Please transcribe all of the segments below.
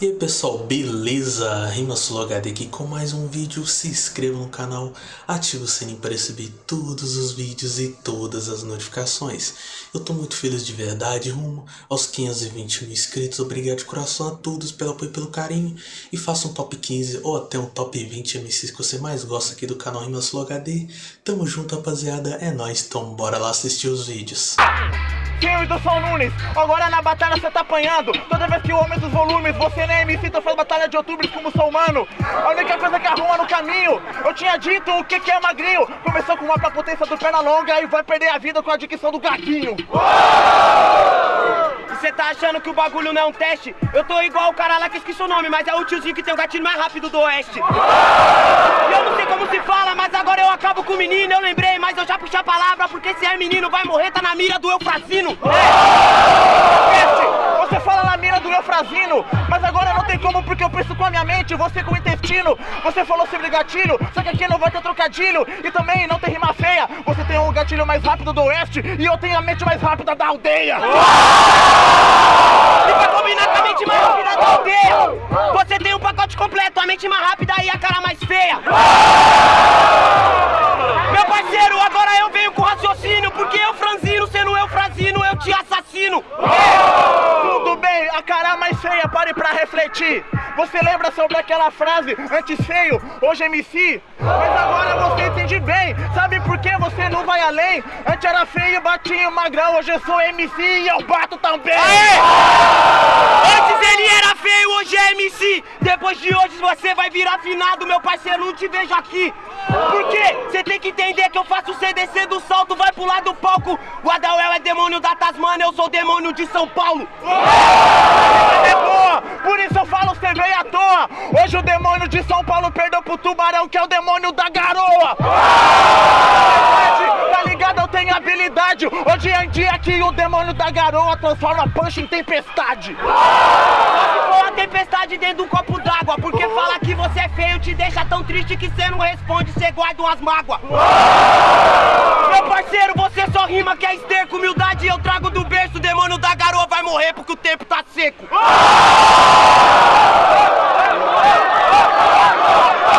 E aí pessoal, beleza? RimaSuloHD aqui com mais um vídeo, se inscreva no canal, ative o sininho para receber todos os vídeos e todas as notificações. Eu tô muito feliz de verdade, rumo aos 520 mil inscritos, obrigado de coração a todos pelo apoio e pelo carinho. E faça um top 15 ou até um top 20 MCs que você mais gosta aqui do canal RimaSuloHD. Tamo junto rapaziada, é nóis, então bora lá assistir os vídeos. King do São Nunes, agora na batalha você tá apanhando. Toda vez que o homem dos volumes, você nem MC Tô fazendo batalha de outubro como sou humano. A única coisa que arruma no caminho Eu tinha dito o que que é magrinho. Começou com uma pra potência do perna longa E vai perder a vida com a dicção do gaguinho Você tá achando que o bagulho não é um teste? Eu tô igual o cara lá que esqueci o nome Mas é o tiozinho que tem o gatilho mais rápido do oeste. E eu não sei como se fala, eu acabo com o menino Eu lembrei, mas eu já puxei a palavra Porque se é menino vai morrer, tá na mira do Eufrazino. Peste, Você fala na mira do Eufrazino Mas agora não tem como porque eu penso com a minha mente Você com o intestino. Você falou sobre gatilho Só que aqui não vai ter trocadilho E também não tem rima feia. Você tem o gatilho mais rápido do oeste E eu tenho a mente mais rápida da aldeia. E pra combinar com a mente mais rápida da aldeia Você tem um pacote completo A mente mais rápida Você lembra sobre aquela frase, antes feio, hoje MC? Mas agora você entende bem, sabe por que você não vai além? Antes era feio, batinho, magrão, hoje eu sou MC e eu bato também. Antes ele era feio, hoje é MC Depois de hoje você vai virar finado, meu parceiro, não te vejo aqui. Por quê? Você tem que entender que eu faço CDC do salto, vai pular do palco. O Adauel é demônio da Tasmania, eu sou demônio de São Paulo. É por isso eu falo você veio à toa. Hoje o demônio de São Paulo perdeu pro tubarão que é o demônio da garoa Hoje em dia que o demônio da garoa transforma punch em tempestade. Só se uma tempestade dentro de um copo d'água Porque falar que você é feio te deixa tão triste que você não responde, você guarda umas mágoas. Meu parceiro, você só rima que é esterco Humildade eu trago do berço, o demônio da garoa vai morrer porque o tempo tá seco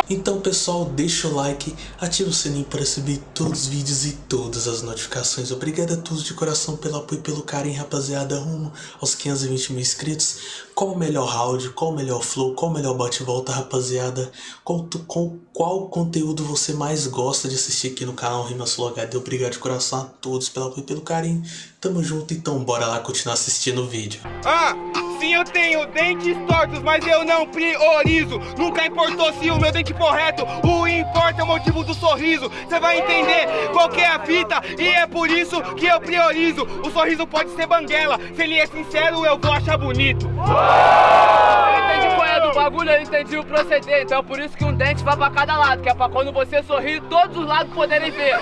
Então pessoal, deixa o like, ativa o sininho para receber todos os vídeos e todas as notificações. Obrigado a todos de coração pelo apoio e pelo carinho, rapaziada, rumo aos 520 mil inscritos. Qual o melhor round, qual o melhor flow, qual o melhor bate-volta, rapaziada? Qual, qual, qual conteúdo você mais gosta de assistir aqui no canal RimaSuloHD? Obrigado de coração a todos pelo apoio e pelo carinho. Tamo junto, então bora lá continuar assistindo o vídeo. Ah, sim eu tenho dentes tortos, mas eu não priorizo. Nunca importou se o meu dente for reto. O importa é o motivo do sorriso. Cê vai entender qual que é a fita E é por isso que eu priorizo. O sorriso pode ser banguela. Se ele é sincero eu vou achar bonito. Eu entendi qual é do bagulho, eu entendi o proceder. Então é por isso que um dente vai pra cada lado Que é pra quando você sorrir, todos os lados poderem ver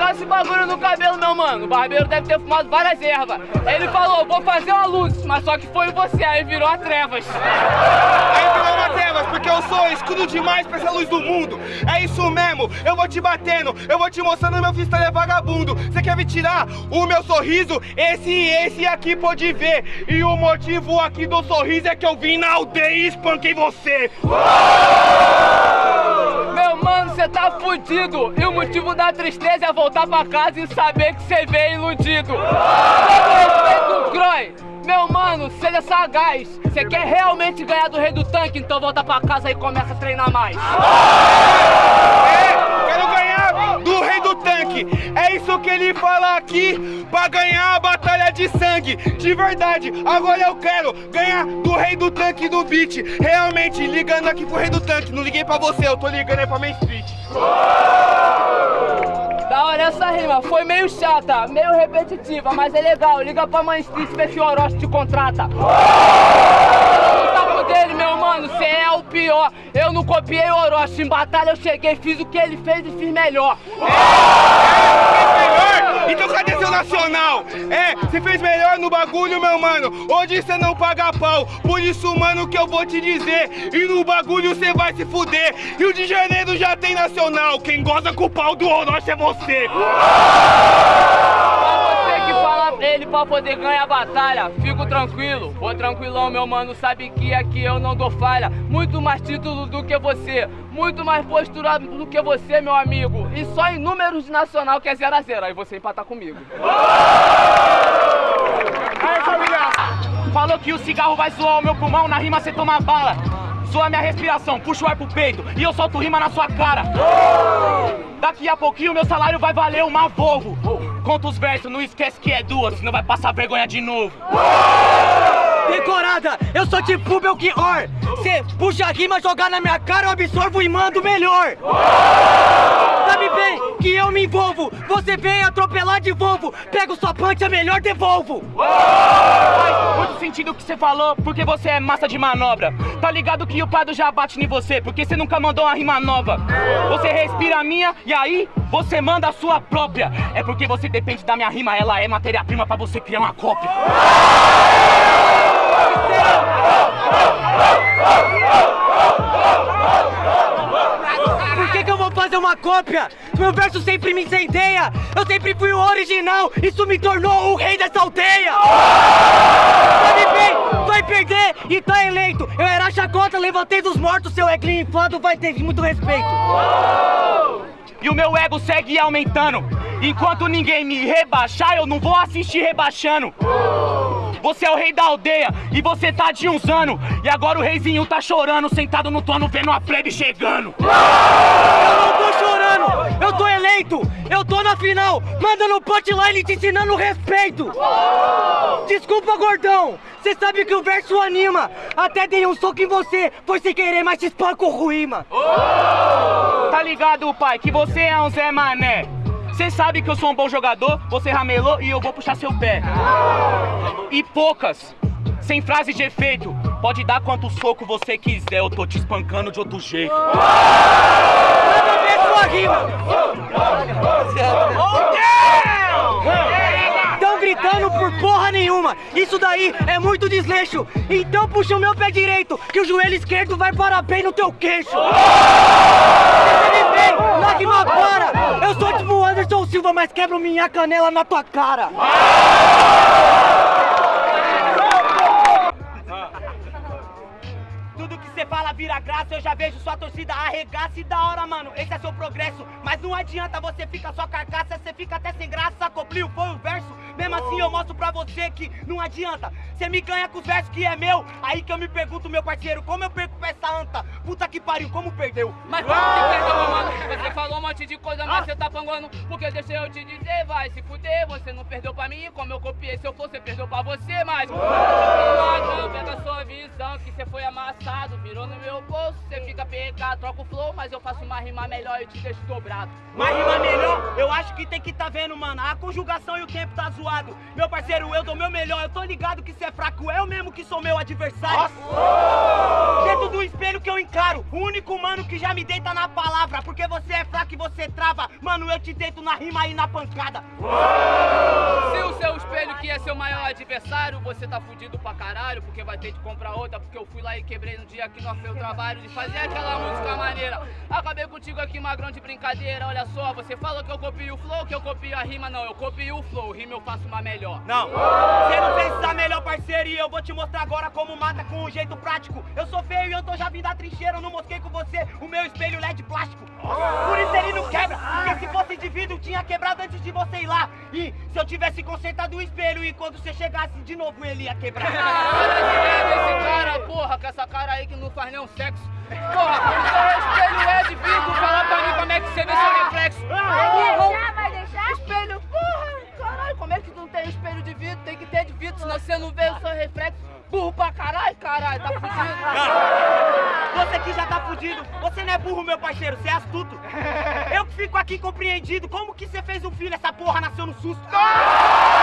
Legal esse bagulho no cabelo, meu mano. O barbeiro deve ter fumado várias ervas. Ele falou, vou fazer uma luz, mas só que foi você, aí virou a trevas. Aí virou uma trevas, porque eu sou escudo demais pra essa luz do mundo É isso mesmo, eu vou te batendo Eu vou te mostrando meu freestyle é vagabundo Você quer me tirar o meu sorriso? Esse e esse aqui pode ver E o motivo aqui do sorriso é que eu vim na aldeia e espanquei você mano, você tá fudido. E o motivo da tristeza é voltar pra casa e saber que você veio iludido. Com respeito, Croy. Meu mano, seja sagaz. Você quer realmente ganhar do rei do tanque? Então volta pra casa e começa a treinar mais. É isso que ele fala aqui Pra ganhar a batalha de sangue. De verdade, agora eu quero Ganhar do rei do tanque do beat. Realmente, ligando aqui pro rei do tanque. Não liguei pra você, eu tô ligando aí pra Main Street. Da hora essa rima, foi meio chata, meio repetitiva, mas é legal. Liga pra Mãe Street, vê se o Orochi te contrata. No taco dele, meu mano, cê é o pior. Eu não copiei o Orochi, em batalha eu cheguei, fiz o que ele fez e fiz melhor. melhor? Então cadê seu nacional? É, você se fez melhor no bagulho, meu mano. Hoje cê não paga pau, por isso, mano, que eu vou te dizer. E no bagulho cê vai se fuder. Rio de Janeiro já tem nacional. Quem goza com o pau do Orochi é você. Você que fala pra ele pra poder ganhar a batalha, fico tranquilo, vou tranquilão, meu mano, sabe que aqui eu não dou falha. Muito mais título do que você, muito mais postura do que você, meu amigo. E só em números de nacional que é 0 a 0 aí você empatar comigo. Aí, família! Falou que o cigarro vai zoar o meu pulmão, na rima você toma bala. Zoa minha respiração, puxa o ar pro peito e eu solto rima na sua cara. Daqui a pouquinho meu salário vai valer uma Volvo. Conta os versos, não esquece que é duas, senão vai passar vergonha de novo. Decorada, eu sou tipo Belchior. Cê puxa a rima, jogar na minha cara, eu absorvo e mando melhor. Sabe bem que eu me envolvo. Você vem atropelar de Volvo. Pego sua punch, é melhor devolvo. Muito sentido o que você falou, porque você é massa de manobra. Tá ligado que o Prado já bate em você, porque você nunca mandou uma rima nova. Você respira a minha e aí você manda a sua própria. É porque você depende da minha rima, ela é matéria-prima pra você criar uma cópia. Fazer uma cópia? Meu verso sempre me incendeia Eu sempre fui o original Isso me tornou o rei dessa aldeia Sabe bem, vai perder e tá eleito Eu era chacota, levantei dos mortos Seu eglinho inflado vai ter muito respeito E o meu ego segue aumentando. Enquanto ninguém me rebaixar, eu não vou assistir rebaixando. Você é o rei da aldeia e você tá de uns anos. E agora o reizinho tá chorando, sentado no trono, vendo a plebe chegando. Eu não tô chorando, eu tô eleito. Eu tô na final, mandando punchline te ensinando respeito. Desculpa, gordão. Cê sabe que o verso anima. Até dei um soco em você Foi sem querer, mas te espanco o rima Tá ligado, pai, que você é um Zé Mané. Você sabe que eu sou um bom jogador, você ramelou e eu vou puxar seu pé. E poucas, sem frase de efeito. Pode dar quanto soco você quiser, eu tô te espancando de outro jeito. Manda ver rima Tão gritando por porra nenhuma Isso daí é muito desleixo Então puxa o meu pé direito Que o joelho esquerdo vai parar bem no teu queixo Você me bem, na rima para Eu sou tipo o Mas quebro minha canela na tua cara Tudo que você fala vira graça, eu já vejo sua torcida arregaça e da hora, mano. Esse é seu progresso. Mas não adianta você ficar só carcaça, você fica até sem graça. Coplio foi o verso. Mesmo assim eu mostro pra você que não adianta. Você me ganha com os versos que é meu. Aí que eu me pergunto, meu parceiro, como eu perco pra essa anta? Puta que pariu, como perdeu? Mas como que perdeu, meu mano? Você falou um monte de coisa, mas você tá panguando. Porque deixa eu te dizer, vai se fuder. Você não perdeu pra mim, como eu copiei. Se eu for, você perdeu pra você, mas. Não, pega a sua visão, que você foi amassado. Virou no meu bolso, você fica PK, troca o flow, mas eu faço uma rima melhor e te deixo dobrado. Mas rima melhor, eu acho que tem que tá vendo, mano. A conjugação e o tempo tá zoado. Meu parceiro, eu dou meu melhor. Eu tô ligado que cê é fraco, eu mesmo que sou meu adversário. Dentro do espelho que eu encaro, o único mano que já me deita na palavra. Porque você é fraco e você trava. Mano, eu te deito na rima e na pancada. Se o seu espelho que é seu maior adversário, você tá fudido pra caralho, porque vai ter que comprar outra, porque eu fui lá e quebrei no dia que nós fez o trabalho de fazer aquela música maneira. Acabei contigo aqui, magrão de brincadeira, olha só, você falou que eu copio o flow, que eu copio a rima, não, eu copio o flow, rima eu faço uma melhor. Não, você não fez essa melhor parceiro e eu vou te mostrar agora como mata com um jeito prático. Eu sou feio e eu tô já vindo da trincheira, eu não mosquei com você o meu espelho LED plástico. Por isso ele não quebra, porque se fosse de vidro tinha quebrado antes de você ir lá. E se eu tivesse consertado o espelho e quando você chegasse de novo ele ia quebrar. Para de ver esse cara, porra, com essa cara aí que não faz nenhum sexo. Porra, o seu espelho é de vidro, fala pra mim como é que você vê seu reflexo deixar, vai deixar? Espelho, porra, caralho, como é que não tem espelho de vidro? Tem que ter de vidro, senão você não vê o seu reflexo. Burro pra caralho, caralho, tá fudido. Você que já tá fudido, você não é burro, meu parceiro, você é astuto. Eu que fico aqui compreendido, como que você fez um filho, essa porra nasceu no susto? E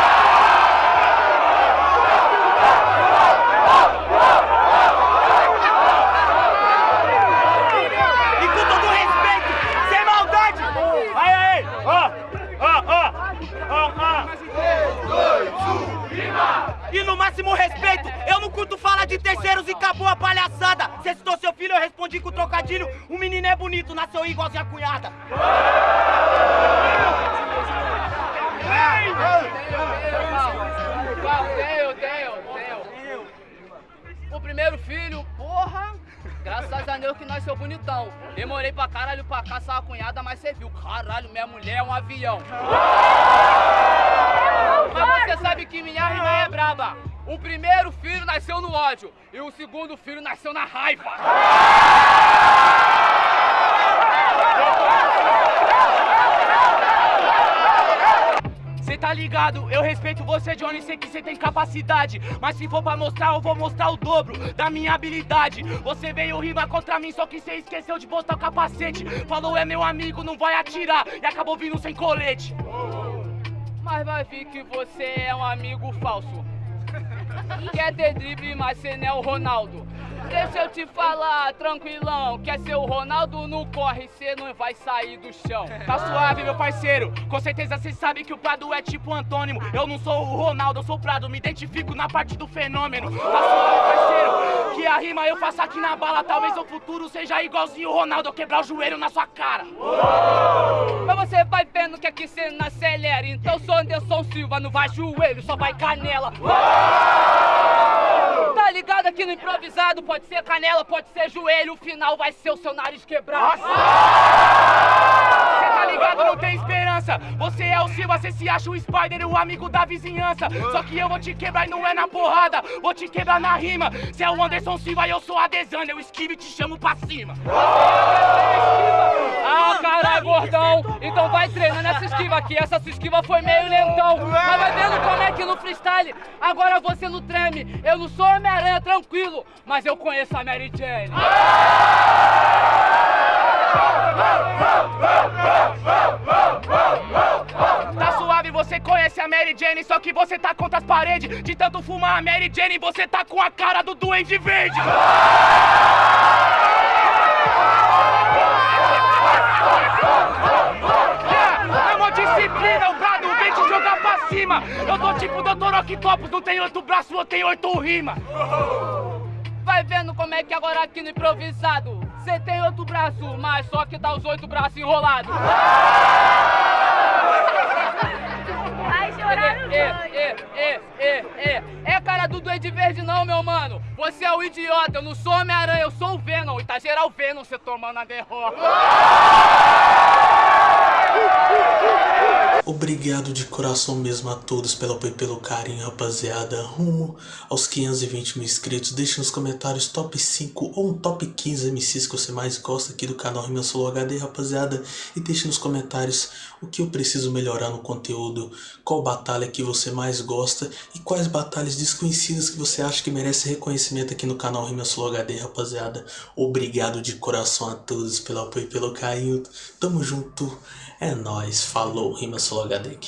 O primeiro filho, porra, graças a Deus que nasceu bonitão. Demorei pra caralho pra caçar a cunhada, mas você viu, caralho, minha mulher é um avião. Mas você sabe que minha rima é braba. O primeiro filho nasceu no ódio e o segundo filho nasceu na raiva. Cê tá ligado? Eu respeito você, Johnny, sei que você tem capacidade. Mas se for pra mostrar, eu vou mostrar o dobro da minha habilidade. Você veio rimar contra mim, só que cê esqueceu de botar o capacete. Falou é meu amigo, não vai atirar. E acabou vindo sem colete. Mas vai vir que você é um amigo falso. Quer ter drible, mas cê não é o Ronaldo. Deixa eu te falar, tranquilão. Quer ser o Ronaldo, não corre, cê não vai sair do chão. Tá suave, meu parceiro. Com certeza cê sabe que o Prado é tipo antônimo. Eu não sou o Ronaldo, eu sou o Prado. Me identifico na parte do fenômeno. Tá suave, parceiro. Que a rima eu faço aqui na bala. Talvez no futuro seja igualzinho o Ronaldo. Eu quebrar o joelho na sua cara. Mas você vai vendo que aqui cê não acelera. Então sou Anderson Silva, não vai joelho, só vai canela. Tá ligado aqui no improvisado? Pode ser canela, pode ser joelho, o final vai ser o seu nariz quebrado. Você tá ligado? Não tem esperança. Você é o Silva, você se acha o Spider, o amigo da vizinhança. Só que eu vou te quebrar e não é na porrada, vou te quebrar na rima. Você é o Anderson Silva e eu sou a Desana, eu esquivo e te chamo pra cima. Ah, caralho, gordão. Então vai treinando essa esquiva aqui. Essa sua esquiva foi meio lentão. Mas vai vendo como é que no freestyle agora você não treme. Eu não sou Homem-Aranha, tranquilo. Mas eu conheço a Mary Jane. Tá suave, você conhece a Mary Jane, só que você tá contra as paredes. De tanto fumar a Mary Jane, você tá com a cara do Duende Verde. Disciplina, o brado vem te jogar pra cima. Eu tô tipo Dr. Octopus, não tem oito braços, eu tenho oito rimas. Vai vendo como é que agora aqui no improvisado Você tem outro braço, mas só que tá os oito braços enrolados é, é, é, é, é, é cara do Duende Verde não, meu mano Você é o idiota, eu não sou Homem-Aranha, eu sou o Venom E tá geral Venom, você tomando a derrota Obrigado de coração mesmo a todos pelo apoio e pelo carinho, rapaziada. Rumo aos 520 mil inscritos. Deixe nos comentários top 5 ou um top 15 MCs que você mais gosta aqui do canal Rima Solo HD, rapaziada. E deixe nos comentários o que eu preciso melhorar no conteúdo, qual batalha que você mais gosta e quais batalhas desconhecidas que você acha que merece reconhecimento aqui no canal Rima Solo HD, rapaziada. Obrigado de coração a todos pelo apoio e pelo carinho. Tamo junto. É nóis. Falou. Rima Solo HD aqui.